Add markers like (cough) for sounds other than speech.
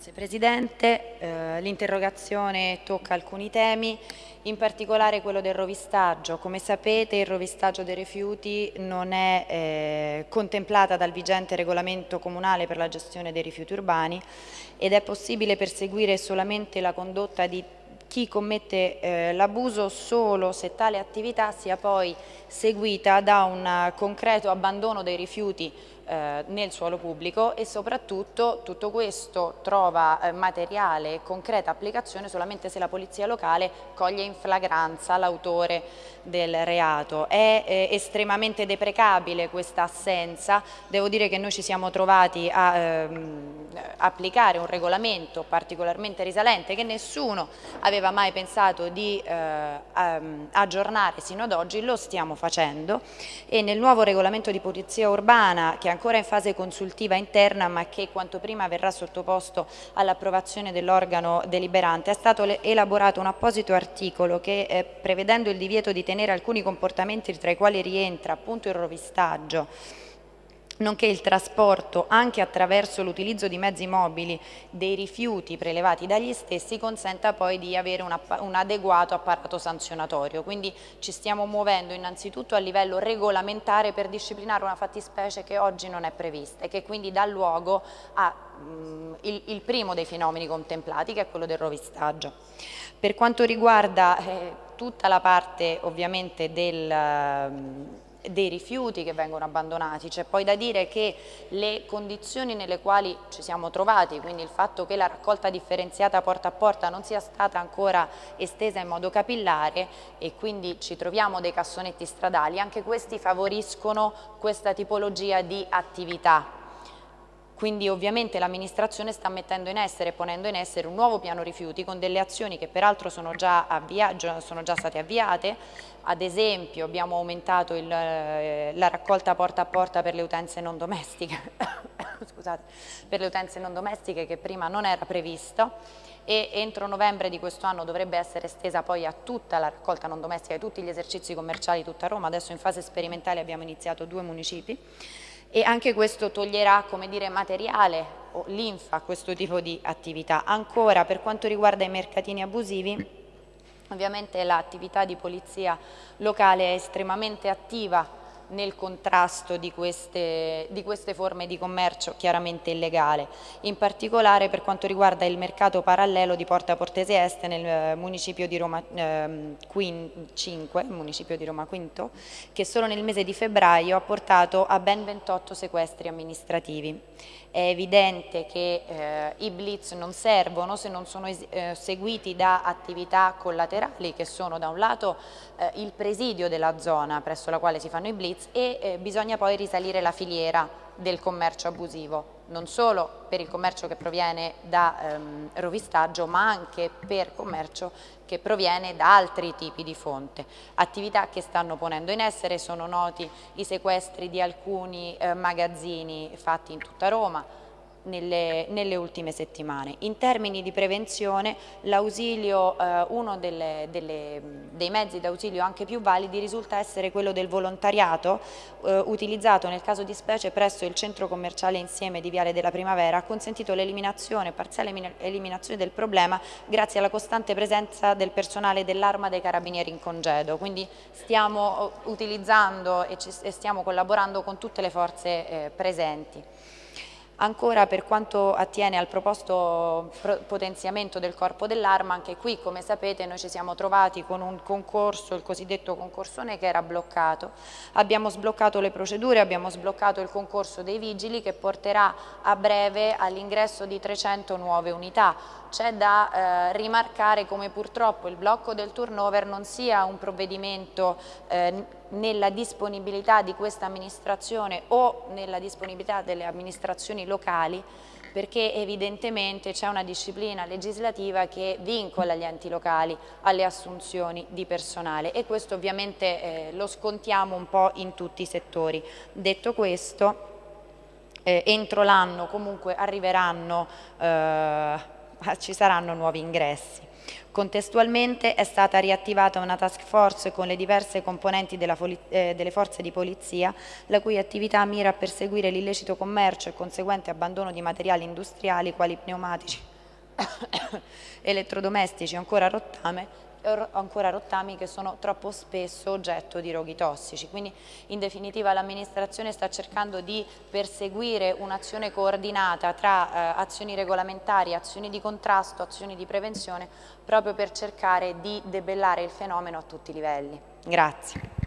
Grazie Presidente, eh, l'interrogazione tocca alcuni temi, in particolare quello del rovistaggio. Come sapete il rovistaggio dei rifiuti non è eh, contemplata dal vigente regolamento comunale per la gestione dei rifiuti urbani ed è possibile perseguire solamente la condotta di chi commette eh, l'abuso solo se tale attività sia poi seguita da un concreto abbandono dei rifiuti eh, nel suolo pubblico e soprattutto tutto questo trova eh, materiale e concreta applicazione solamente se la polizia locale coglie in flagranza l'autore del reato. È eh, estremamente deprecabile questa assenza, devo dire che noi ci siamo trovati a ehm, applicare un regolamento particolarmente risalente che nessuno aveva mai pensato di eh, aggiornare sino ad oggi, lo stiamo facendo e nel nuovo regolamento di polizia urbana che ancora in fase consultiva interna ma che quanto prima verrà sottoposto all'approvazione dell'organo deliberante, è stato elaborato un apposito articolo che eh, prevedendo il divieto di tenere alcuni comportamenti tra i quali rientra appunto il rovistaggio nonché il trasporto anche attraverso l'utilizzo di mezzi mobili dei rifiuti prelevati dagli stessi consenta poi di avere un, un, adeguato apparato sanzionatorio. Quindi ci stiamo muovendo innanzitutto a livello regolamentare per disciplinare una fattispecie che oggi non è prevista e che quindi dà luogo al mm, primo dei fenomeni contemplati che è quello del rovistaggio. Per quanto riguarda eh, tutta la parte ovviamente del... Eh, dei rifiuti che vengono abbandonati, c'è poi da dire che le condizioni nelle quali ci siamo trovati, quindi il fatto che la raccolta differenziata porta a porta non sia stata ancora estesa in modo capillare e quindi ci troviamo dei cassonetti stradali, anche questi favoriscono questa tipologia di attività quindi ovviamente l'amministrazione sta mettendo in essere, ponendo in essere un nuovo piano rifiuti con delle azioni che peraltro sono già, sono già state avviate, ad esempio abbiamo aumentato il, eh, la raccolta porta a porta per le utenze non domestiche, (coughs) scusate, per le utenze non domestiche che prima non era previsto e entro novembre di questo anno dovrebbe essere estesa poi a tutta la raccolta non domestica, a tutti gli esercizi commerciali tutta Roma, adesso in fase sperimentale abbiamo iniziato due municipi e anche questo toglierà dire, materiale o linfa a questo tipo di attività. Ancora per quanto riguarda i mercatini abusivi, ovviamente l'attività di polizia locale è estremamente attiva nel contrasto di queste, di queste, forme di commercio chiaramente illegale, in particolare per quanto riguarda il mercato parallelo di Porta Portese Est nel eh, municipio di Roma eh, 5, municipio di Roma Quinto, che solo nel mese di febbraio ha portato a ben 28 sequestri amministrativi. È evidente che eh, i blitz non servono se non sono eh, seguiti da attività collaterali che sono da un lato eh, il presidio della zona presso la quale si fanno i blitz e eh, bisogna poi risalire la filiera del commercio abusivo, non solo per il commercio che proviene da ehm, rovistaggio ma anche per commercio che proviene da altri tipi di fonte. Attività che stanno ponendo in essere sono noti i sequestri di alcuni eh, magazzini fatti in tutta Roma, nelle, nelle, ultime settimane. In termini di prevenzione eh, uno delle, delle, dei mezzi d'ausilio anche più validi risulta essere quello del volontariato eh, utilizzato nel caso di specie presso il centro commerciale insieme di Viale della Primavera ha consentito l'eliminazione, parziale eliminazione del problema grazie alla costante presenza del personale dell'arma dei carabinieri in congedo, quindi stiamo utilizzando e, ci, e stiamo collaborando con tutte le forze eh, presenti. Ancora per quanto attiene al proposto potenziamento del corpo dell'arma, anche qui come sapete noi ci siamo trovati con un concorso, il cosiddetto concorsone che era bloccato. Abbiamo sbloccato le procedure, abbiamo sbloccato il concorso dei vigili che porterà a breve all'ingresso di 300 nuove unità. C'è da eh, rimarcare come purtroppo il blocco del turnover non sia un provvedimento eh, nella disponibilità di questa amministrazione o nella disponibilità delle amministrazioni locali perché evidentemente c'è una disciplina legislativa che vincola gli enti locali alle assunzioni di personale e questo ovviamente eh, lo scontiamo un po' in tutti i settori. Detto questo, eh, entro l'anno comunque arriveranno eh, (laughs) ci saranno nuovi ingressi. Contestualmente è stata riattivata una task force con le diverse componenti eh, delle forze di polizia, la cui attività mira a perseguire l'illecito commercio e conseguente abbandono di materiali industriali quali pneumatici, (coughs) elettrodomestici ancora a rottame ancora rottami che sono troppo spesso oggetto di roghi tossici. Quindi in definitiva l'amministrazione sta cercando di perseguire un'azione coordinata tra eh, azioni regolamentari, azioni di contrasto, azioni di prevenzione proprio per cercare di debellare il fenomeno a tutti i livelli. Grazie.